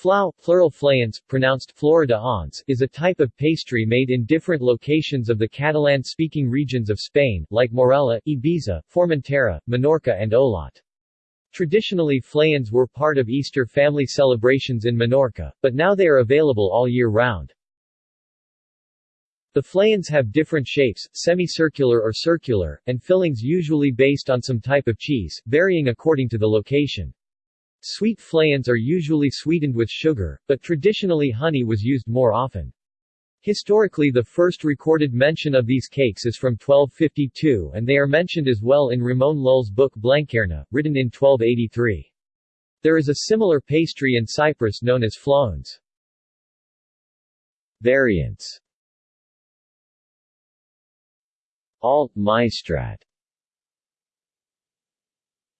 Flau, plural flayons, pronounced Florida ons, is a type of pastry made in different locations of the Catalan-speaking regions of Spain, like Morella, Ibiza, Formentera, Menorca and Olot. Traditionally flayons were part of Easter family celebrations in Menorca, but now they are available all year round. The flayons have different shapes, semicircular or circular, and fillings usually based on some type of cheese, varying according to the location. Sweet flayons are usually sweetened with sugar, but traditionally honey was used more often. Historically the first recorded mention of these cakes is from 1252 and they are mentioned as well in Ramon Llull's book Blanquerna, written in 1283. There is a similar pastry in Cyprus known as flowns. Variants Alt Maestrat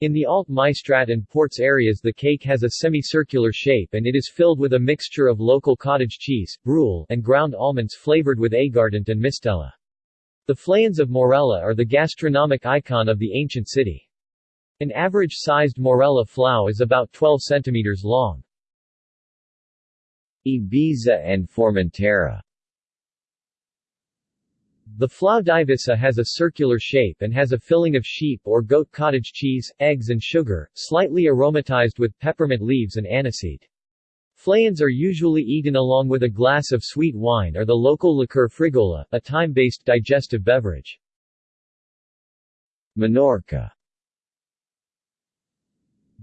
in the Alt Maestrat and Ports areas the cake has a semicircular shape and it is filled with a mixture of local cottage cheese, brull, and ground almonds flavored with aguardent and mistela. The flayons of Morella are the gastronomic icon of the ancient city. An average-sized Morella flau is about 12 centimeters long. Ibiza and Formentera the flau d'Eivissa has a circular shape and has a filling of sheep or goat cottage cheese, eggs and sugar, slightly aromatized with peppermint leaves and aniseed. Flayons are usually eaten along with a glass of sweet wine or the local liqueur frigola, a thyme-based digestive beverage. Menorca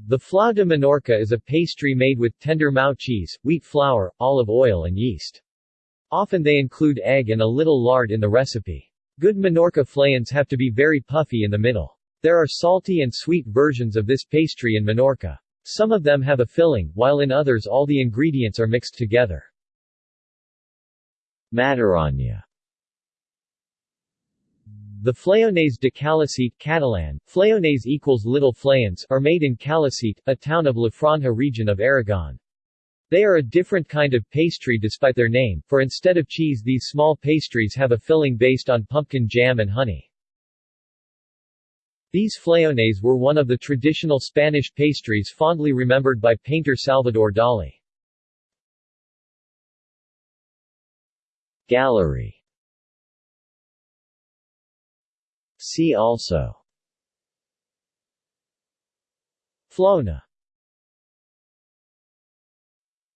The flau de Menorca is a pastry made with tender mau cheese, wheat flour, olive oil and yeast. Often they include egg and a little lard in the recipe. Good Menorca flayons have to be very puffy in the middle. There are salty and sweet versions of this pastry in Menorca. Some of them have a filling, while in others all the ingredients are mixed together. Mataranya The flayones de Calaceit Catalan, flayones equals little flayons, are made in Calaceit, a town of La Franja region of Aragon. They are a different kind of pastry despite their name, for instead of cheese these small pastries have a filling based on pumpkin jam and honey. These flayones were one of the traditional Spanish pastries fondly remembered by painter Salvador Dali. Gallery See also Flona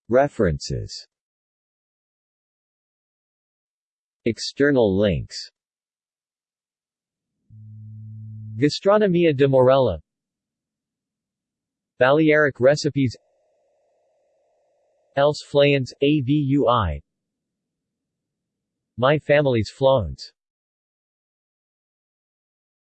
References. External links. Gastronomia de Morella. Balearic recipes. Els Flayons, AVUI My family's flowns